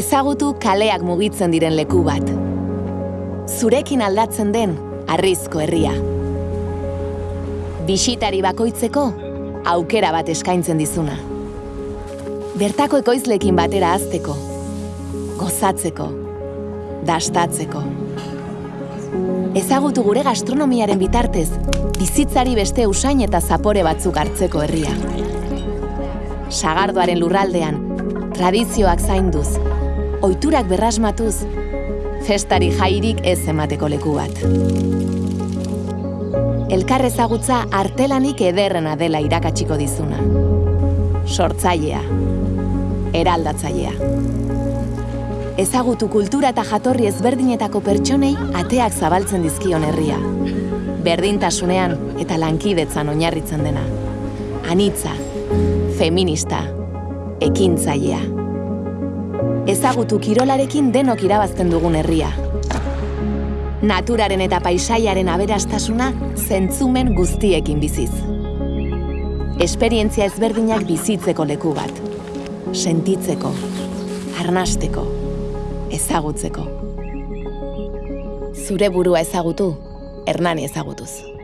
Ezagutu kaleak mugitzen diren leku bat. Zurekin aldatzen den arrizko herria. Bisitari bakoitzeko aukera bat eskaintzen dizuna. Bertako ekoizlekin batera azteko, gozatzeko, dastatzeko. Ezagutu gure gastronomiaren bitartez, bizitzari beste usain eta zapore batzuk hartzeko herria. Sagardoaren lurraldean, tradizioak zainduz, oiturak berrasmatuz, festari jairik ez emateko leku bat. Elkar ezagutza artelanik ederrena dela irakatsiko dizuna. Sortzailea, eraldatzailea. Ezagutu kultura eta jatorri ezberdinetako pertsonei ateak zabaltzen dizkion herria. Berdintasunean eta lankidetzan oinarritzen dena. Anitza, feminista, ekintzailea. Ezagutu kirolarekin denok irabazten dugun herria. Naturaren eta paisaiaren aberastasuna zentzumen guztiekin biziz. Esperientzia ezberdinak bizitzeko leku bat. Sentitzeko, arnasteko, ezagutzeko. Zure burua ezagutu, Hernani ezagutuz.